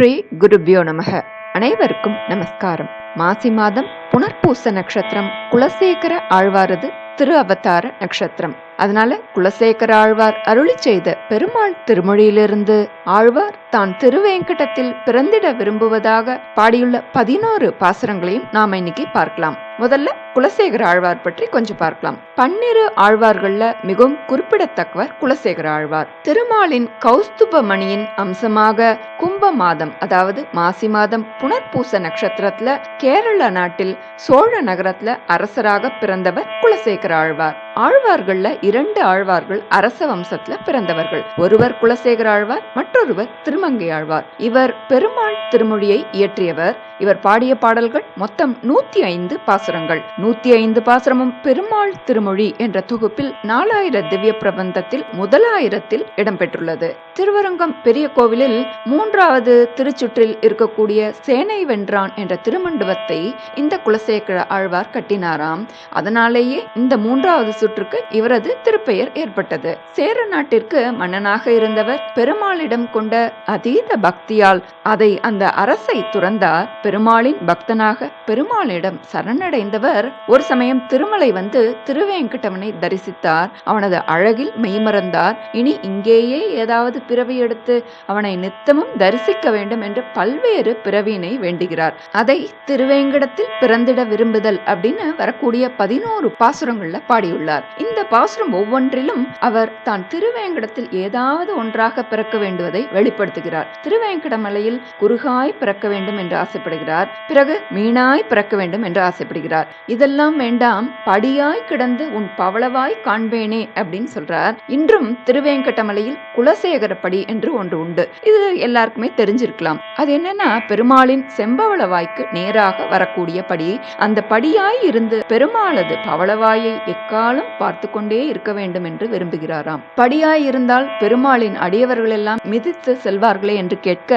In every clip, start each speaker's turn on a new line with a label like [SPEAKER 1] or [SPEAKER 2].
[SPEAKER 1] ஸ்ரீ குருபியோ நமக. அனைவருக்கும் நமஸ்காரம். மாசி மாதம் புனர்பூச நட்சத்திரம் குலசேகர ஆழ்வாரது திரு அவதார நட்சத்திரம். அதனால குலசேகர ஆழ்வார் அருளி செய்த பெருமாள் திருமொழியிலிருந்து ஆழ்வார் தான் திருவேங்கடத்தில் பிறந்திட விரும்புவதாக பாடியுள்ள பதினோரு பாசுரங்களையும் நாம இன்னைக்கு பார்க்கலாம். முதல்ல குலசேகர ஆழ்வார் பற்றி கொஞ்சம் பார்க்கலாம். பன்னிரு ஆழ்வார்கள்ல மிகவும் குறிப்பிடத்தக்கவர் குலசேகர ஆழ்வார். திருமாலின் கௌஸ்துப மணியின் அம்சமாக கும்ப மாதம் அதாவது மாசி மாதம் புனர்பூச நட்சத்திரத்துல கேரள நாட்டில் சோழ நகரத்துல அரசராக பிறந்தவர் குலசேகர ஆழ்வார். ஆழ்வார்கள்ல இரண்டு ஆழ்வார்கள் அரச வம்சத்துல பிறந்தவர்கள். ஒருவர் குலசேகர ஆழ்வார் மற்றொருவர் திருமங்கை ஆழ்வார். இவர் பெருமாள் திருமொழியை இயற்றியவர். இவர் பாடிய பாடல்கள் மொத்தம் நூத்தி ஐந்து பாசுரங்கள். நூத்தி ஐந்து பாசுரமும் பெருமாள் திருமொழி என்ற தொகுப்பில் நாலாயிர திவ்ய பிரபந்தத்தில் முதலாயிரத்தில் இடம்பெற்றுள்ளது. திருவரங்கம் பெரிய கோவிலில் மூன்றாவது திருச்சுற்றில் இருக்கக்கூடிய சேனை வென்றான் என்ற திருமண்டபத்தை இந்த குலசேகர ஆழ்வார் கட்டினாராம். அதனாலேயே இந்த மூன்றாவது சுற்றுக்கு இவரது திருப்பெயர் ஏற்பட்டது. சேர நாட்டிற்கு மன்னனாக இருந்தவர் பெருமாளிடம் கொண்ட அதீத பக்தியால் அதை அந்த அரசை துறந்தார். பெருமாளின் பக்தனாக பெருமாளிடம் சரணடைந்தவர் ஒரு சமயம் திருமலை வந்து திருவேங்கடவனை தரிசித்தார். அவனது அழகில் மெய்மறந்தார். இனி இங்கேயே ஏதாவது பிறவி எடுத்து அவனை நித்தமும் தரிசிக்க வேண்டும் என்று பல்வேறு பிறவியினை வேண்டுகிறார். அதை திருவேங்கடத்தில் பிறந்திட விரும்புதல் அப்படின்னு வரக்கூடிய பதினோரு பாசுரங்கள்ல பாடியுள்ளார். இந்த பாசுரம் ஒவ்வொன்றிலும் அவர் தான் திருவேங்கடத்தில் ஏதாவது ஒன்றாக பிறக்க வேண்டுவதை வெளிப்படுத்துகிறார். திருவேங்கட மலையில் குறுகாய் பிறக்க வேண்டும் என்று ஆசைப்படுகிறார். பிறகு மீனாய் பிறக்க வேண்டும் என்று ஆசைப்படுகிறார். இதெல்லாம் வேண்டாம் படியாய் கிடந்து உன் பவளவாய் காண்பேனே அப்படின்னு சொல்றார். இன்றும் திருவேங்கடமலையில் குலசேகர படி என்று ஒன்று உண்டு. இது எல்லாருக்குமே தெரிஞ்சிருக்கலாம். அது என்னன்னா பெருமாளின் செம்பவள வாய்க்கு நேராக வரக்கூடிய படி அந்த படியாய் இருந்து பெருமாளது பவளவாயை எக்காலம் நாளும் பார்த்து கொண்டே இருக்க வேண்டும் என்று விரும்புகிறாராம். படியாயிருந்தால் பெருமாளின் அடியவர்களெல்லாம் மிதித்து செல்வார்களே என்று கேட்க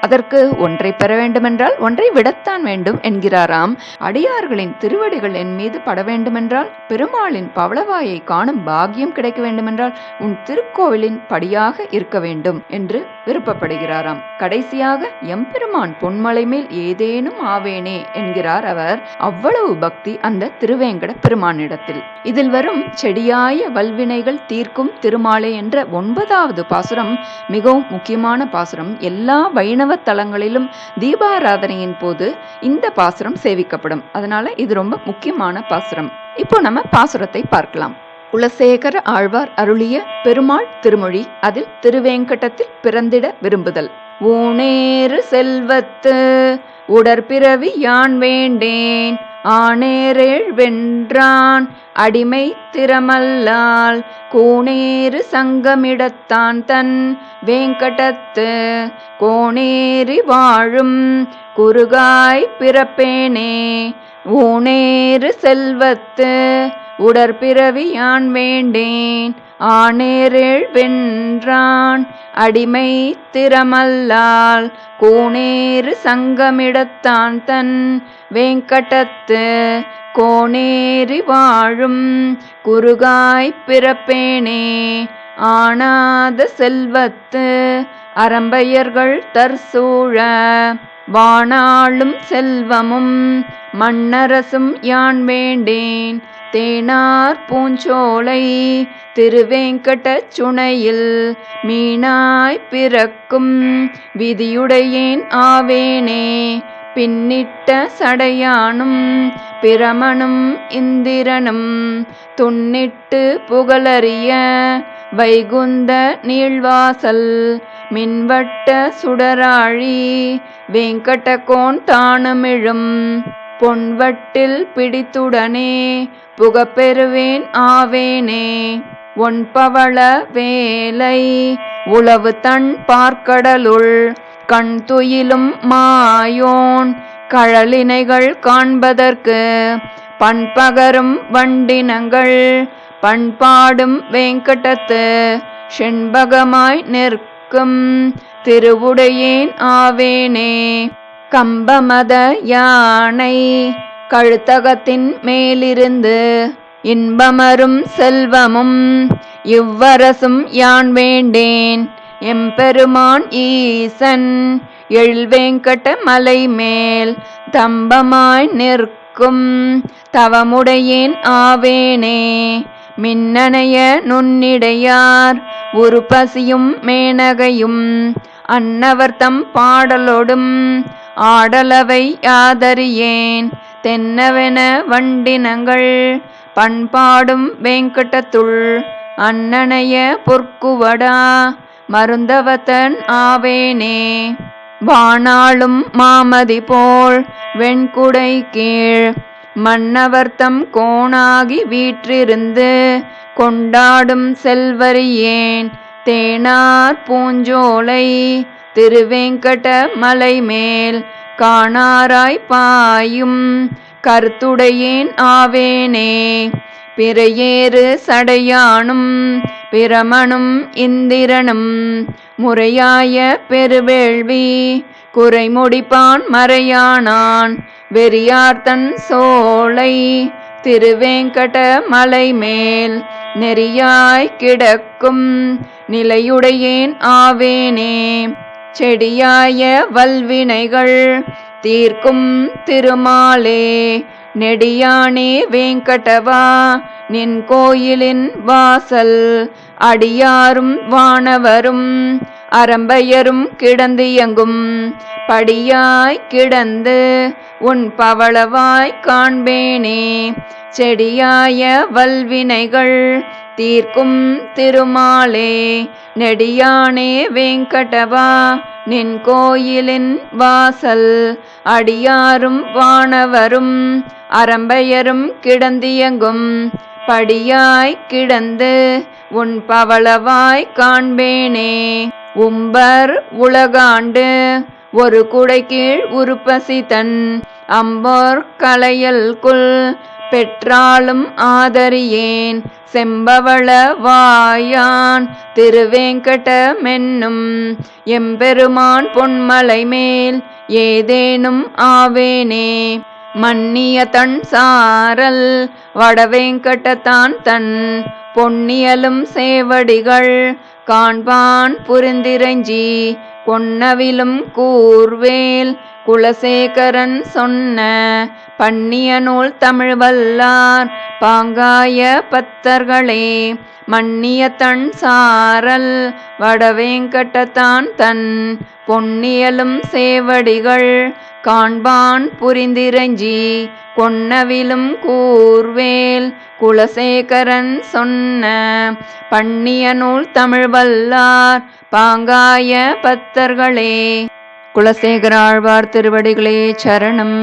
[SPEAKER 1] அதற்கு ஒன்றை பெற வேண்டுமென்றால் ஒன்றை விடத்தான் வேண்டும் என்கிறாராம். அடியார்களின் திருவடிகள் என் மீது பட வேண்டுமென்றால் பெருமாளின் பவளவாயை காணும் பாகியம் கிடைக்க வேண்டுமென்றால் உன் திருக்கோவிலின் படியாக இருக்க வேண்டும் என்று விருப்பப்படுகிறாராம். கடைசியாக எம்பெருமான் பொன்மலை மேல் ஏதேனும் ஆவேனே என்கிறார் அவர். அவ்வளவு பக்தி அந்த திருவேங்கட பெருமானிடத்தில். இதில் வரும் செடியாய வல்வினைகள் தீர்க்கும் திருமாலை என்ற ஒன்பதாவது பாசுரம் மிகவும் முக்கியமான பாசுரம். எல்லா வைணவ தலங்களிலும் தீபாராதனையின் போது இந்த பாசுரம் சேவிக்கப்படும். அதனால இது ரொம்ப முக்கியமான பாசுரம். இப்போ நம்ம பாசுரத்தை பார்க்கலாம். குலசேகர ஆழ்வார் அருளிய பெருமாள் திருமொழி அதில் திருவேங்கடத்தில் பிறந்திட விரும்புதல். ஊனேறு செல்வத்து உடற்பிறவி யான் வேண்டேன்? ஆனேரேழ் வென்றான் அடிமை திறமல்லால். கூனேறு சங்கமிடத்தான் தன் வேங்கடத்து கோணேறி வாழும் குறுகாய் பிறப்பேனே? ஊனேறு செல்வத்து உடற்பிறவி யான் வேண்டேன். ஆனேரேழ் வென்றான். அடிமை திறமல்லால் கூனேறு சங்கமிடத்தான் தன் வேங்கடத்து கோணேறி வாழும் குறுகாய் பிறப்பேனே. ஆனாத செல்வத்து அறம்பையர்கள் தற்சூழ வாணாளும் செல்வமும் மன்னரசும் யான் வேண்டேன். தேனார் பூஞ்சோலை திருவேங்கட சுனையில் மீனாய் பிறக்கும் விதியுடையேன் ஆவேனே. பின்னிட்ட சடையானும் பிரமனும் இந்திரனும் துண்ணிட்டு புகழறிய வைகுந்த நீழ்வாசல் மின்வட்ட சுடராழி வேங்கடகோன் தானமிழும் பொன்வட்டில் பிடித்துடனே புகப்பெறுவேன் ஆவேனே. ஒன்பவள வேலை உளவு தன் பார்க்கடலுள் கண் துயிலும் மாயோன் கழலினைகள் காண்பதற்கு பண்பகரும் வண்டினங்கள் பண்பாடும் வேங்கடத்து செண்பகமாய் நிற்கும் திருவுடையேன் ஆவேனே. கம்பமத யானை கழுத்தகத்தின் மேலிருந்து இன்பமரும் செல்வமும் இவ்வரசும் யான் வேண்டேன். எம்பெருமான் ஈசன் எழில்வேங்கட மலை மேல் தம்பமாய் நிற்கும் தவமுடையேன் ஆவேனே. மின்னணைய நுண்ணிடையார் ஒரு பசியும் மேனகையும் அன்னவர்த்தம் பாடலொடும் ஆடலவை ஆதரியேன். தென்னவென வண்டினங்கள் பண்பாடும் வேங்கடத்துள் அண்ணனைய பொற்குவடா. மருந்தவதன் ஆவேனே. வானாளும் மாமதி போல் வெண்குடை கீழ் மன்னவர்த்தம் கோணாகி வீற்றிருந்து கொண்டாடும் செல்வரியேன். தேனார் பூஞ்சோலை திருவேங்கட மலை மேல் காணாராய் பாயும் கருத்துடையேன் ஆவேனே. பிறையேறு சடையானும் பிரமனும் இந்திரனும் முறையாய பெருவேள்வி குறைமுடிப்பான் மறையானான் வெறியார்த்தன் சோலை திருவேங்கட மலை மேல் நெறியாய் கிடக்கும் நிலையுடையேன் ஆவேனே. செடியாய வல்வினைகள் தீர்க்கும் திருமாலே. நெடியானே வேங்கடவா நின் கோயிலின் வாசல். அடியாரும் வானவரும் அரம்பையரும் கிடந்து எங்கும் படியாய் கிடந்து உன் பவளவாய் காண்பேனே. செடியாய வல்வினைகள் தீர்க்கும் திருமாலே நெடியானே வெங்கடவா நின் கோயிலின் வாசல் அடியாரும் வானவரும் அரம்பையரும் கிடந்தியங்கும் படியாய் கிடந்து உன் பவளவாய் காண்பேனே. உம்பர் உலகாண்டு ஒரு குடை கீழ் உருப்பசி தன் அம்போர் கலையல் குல் பெற்றாலும் ஆதரியேன் செம்பவள வாயான் திருவேங்கட மென்னும். எம்பெருமான் பொன்மலை மேல் ஏதேனும் ஆவேனே. மன்னிய தன் சாரல் வடவேங்கடத்தான் தன் பொன்னியலும் சேவடிகள். காண்பான் புரிந்திரஞ்சி பொன்னவிலும் கூர்வேல். குலசேகரன் சொன்ன பண்ணிய நூல் தமிழ் வல்லார் பாங்காய பத்தர்களே. மன்னிய தன் சாரல் வடவேங்கட்டத்தான் தன் பொன்னியலும் சேவடிகள். காண்பான் புரிந்திரஞ்சி கொன்னவிலும் கூர்வேல் குலசேகரன் சொன்ன பண்ணிய நூல் தமிழ் வல்லார் பாங்காய பத்தர்களே. குலசேகராழ்வார் திருவடிகளே சரணம்.